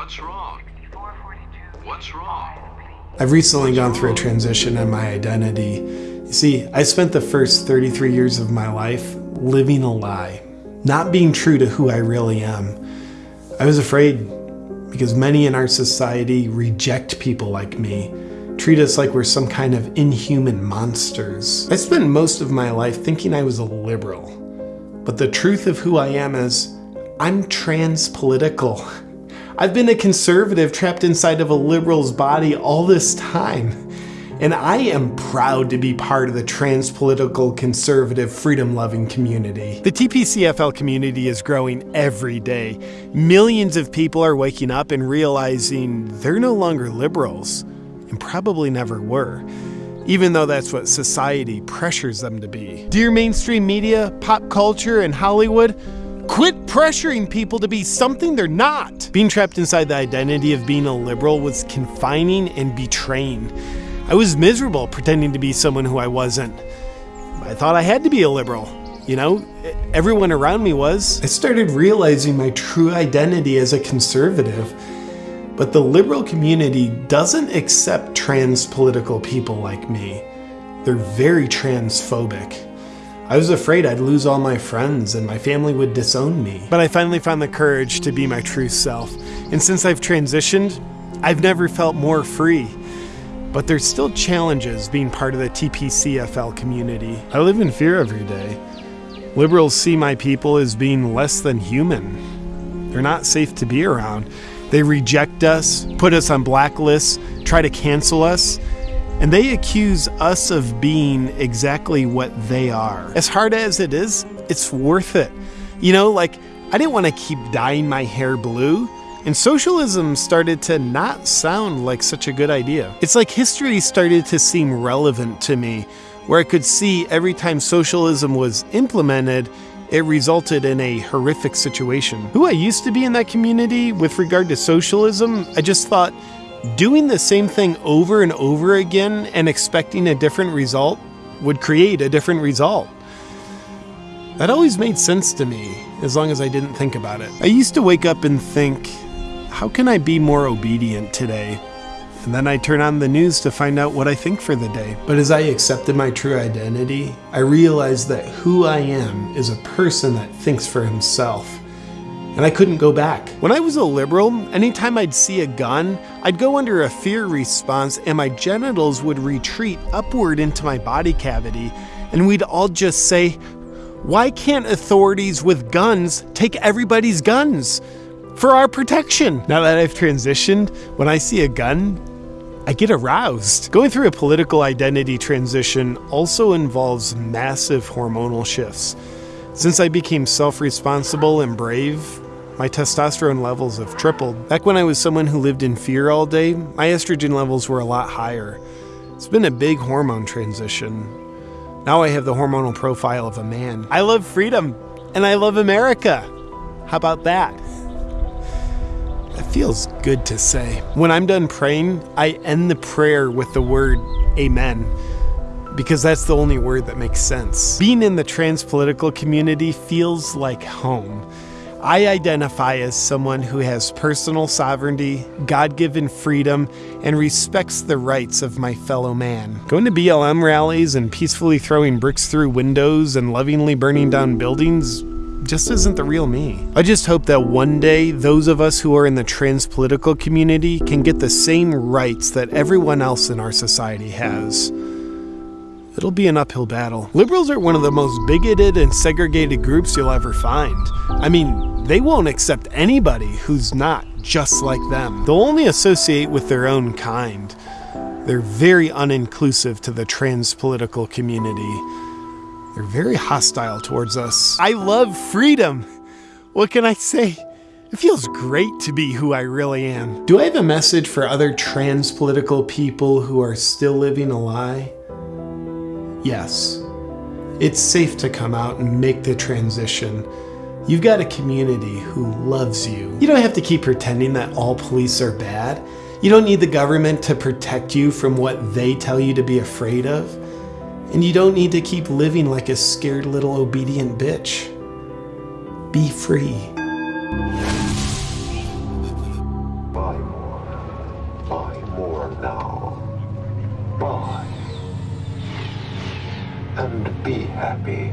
What's wrong? What's wrong? I've recently gone through a transition in my identity. You see, I spent the first 33 years of my life living a lie, not being true to who I really am. I was afraid because many in our society reject people like me, treat us like we're some kind of inhuman monsters. I spent most of my life thinking I was a liberal, but the truth of who I am is I'm trans political. I've been a conservative trapped inside of a liberal's body all this time. And I am proud to be part of the trans political conservative freedom loving community. The TPCFL community is growing every day. Millions of people are waking up and realizing they're no longer liberals and probably never were even though that's what society pressures them to be. Dear mainstream media, pop culture, and Hollywood, Quit pressuring people to be something they're not. Being trapped inside the identity of being a liberal was confining and betraying. I was miserable pretending to be someone who I wasn't. I thought I had to be a liberal. You know, everyone around me was. I started realizing my true identity as a conservative. But the liberal community doesn't accept trans political people like me. They're very transphobic. I was afraid I'd lose all my friends and my family would disown me. But I finally found the courage to be my true self. And since I've transitioned, I've never felt more free. But there's still challenges being part of the TPCFL community. I live in fear every day. Liberals see my people as being less than human. They're not safe to be around. They reject us, put us on blacklists, try to cancel us, and they accuse us of being exactly what they are. As hard as it is, it's worth it. You know, like, I didn't want to keep dyeing my hair blue, and socialism started to not sound like such a good idea. It's like history started to seem relevant to me, where I could see every time socialism was implemented, it resulted in a horrific situation. Who I used to be in that community with regard to socialism, I just thought, doing the same thing over and over again and expecting a different result would create a different result. That always made sense to me, as long as I didn't think about it. I used to wake up and think, how can I be more obedient today? And then I turn on the news to find out what I think for the day. But as I accepted my true identity, I realized that who I am is a person that thinks for himself and I couldn't go back. When I was a liberal, anytime I'd see a gun, I'd go under a fear response and my genitals would retreat upward into my body cavity, and we'd all just say, Why can't authorities with guns take everybody's guns? For our protection. Now that I've transitioned, when I see a gun, I get aroused. Going through a political identity transition also involves massive hormonal shifts. Since I became self responsible and brave, my testosterone levels have tripled. Back when I was someone who lived in fear all day, my estrogen levels were a lot higher. It's been a big hormone transition. Now I have the hormonal profile of a man. I love freedom and I love America. How about that? That feels good to say. When I'm done praying, I end the prayer with the word Amen because that's the only word that makes sense. Being in the trans political community feels like home. I identify as someone who has personal sovereignty, God given freedom, and respects the rights of my fellow man. Going to BLM rallies and peacefully throwing bricks through windows and lovingly burning down buildings just isn't the real me. I just hope that one day those of us who are in the trans political community can get the same rights that everyone else in our society has. It'll be an uphill battle. Liberals are one of the most bigoted and segregated groups you'll ever find. I mean, they won't accept anybody who's not just like them. They'll only associate with their own kind. They're very uninclusive to the trans political community. They're very hostile towards us. I love freedom. What can I say? It feels great to be who I really am. Do I have a message for other trans political people who are still living a lie? Yes. It's safe to come out and make the transition. You've got a community who loves you. You don't have to keep pretending that all police are bad. You don't need the government to protect you from what they tell you to be afraid of. And you don't need to keep living like a scared little obedient bitch. Be free. buy more. Buy more now. Buy. And be happy.